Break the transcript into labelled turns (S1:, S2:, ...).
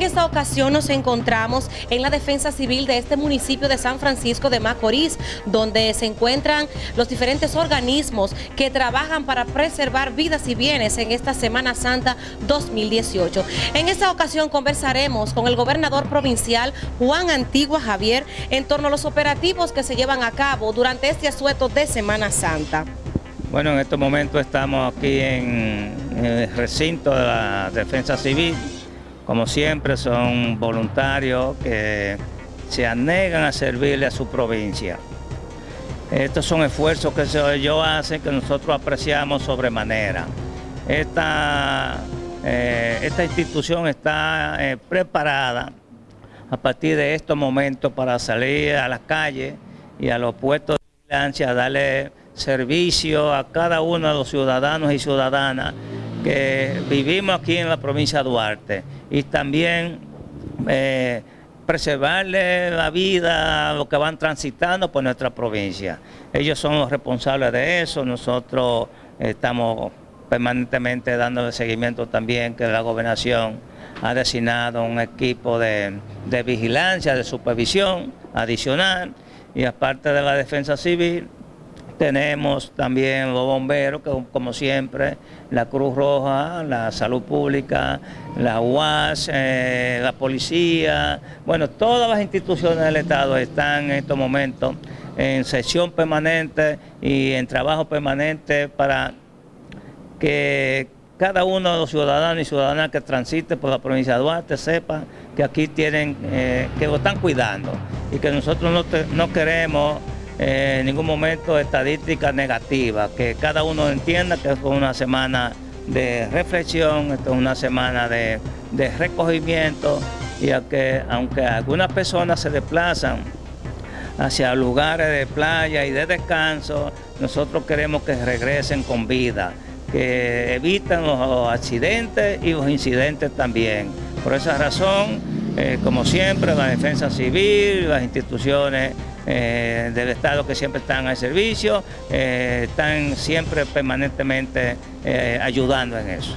S1: En esta ocasión nos encontramos en la defensa civil de este municipio de San Francisco de Macorís, donde se encuentran los diferentes organismos que trabajan para preservar vidas y bienes en esta Semana Santa 2018. En esta ocasión conversaremos con el gobernador provincial Juan Antigua Javier en torno a los operativos que se llevan a cabo durante este asueto de Semana Santa.
S2: Bueno, en estos momentos estamos aquí en el recinto de la Defensa Civil. Como siempre son voluntarios que se anegan a servirle a su provincia. Estos son esfuerzos que ellos hacen que nosotros apreciamos sobremanera. Esta, eh, esta institución está eh, preparada a partir de estos momentos para salir a las calles y a los puestos de vigilancia darle servicio a cada uno de los ciudadanos y ciudadanas que vivimos aquí en la provincia de Duarte. Y también eh, preservarle la vida a los que van transitando por nuestra provincia. Ellos son los responsables de eso, nosotros estamos permanentemente dando seguimiento también que la gobernación ha designado un equipo de, de vigilancia, de supervisión adicional. Y aparte de la defensa civil, tenemos también los bomberos, que como siempre, la Cruz Roja, la Salud Pública, la UAS, eh, la Policía, bueno, todas las instituciones del Estado están en estos momentos en sesión permanente y en trabajo permanente para que cada uno de los ciudadanos y ciudadanas que transite por la provincia de Duarte sepa que aquí tienen, eh, que lo están cuidando y que nosotros no, no queremos en ningún momento estadística negativa, que cada uno entienda que es una semana de reflexión, esto es una semana de, recogimiento y que aunque algunas personas se desplazan hacia lugares de playa y de descanso, nosotros queremos que regresen con vida, que eviten los accidentes y los incidentes también. Por esa razón, eh, como siempre, la defensa civil, las instituciones eh, del Estado que siempre están al servicio, eh, están siempre permanentemente ayudando en eso.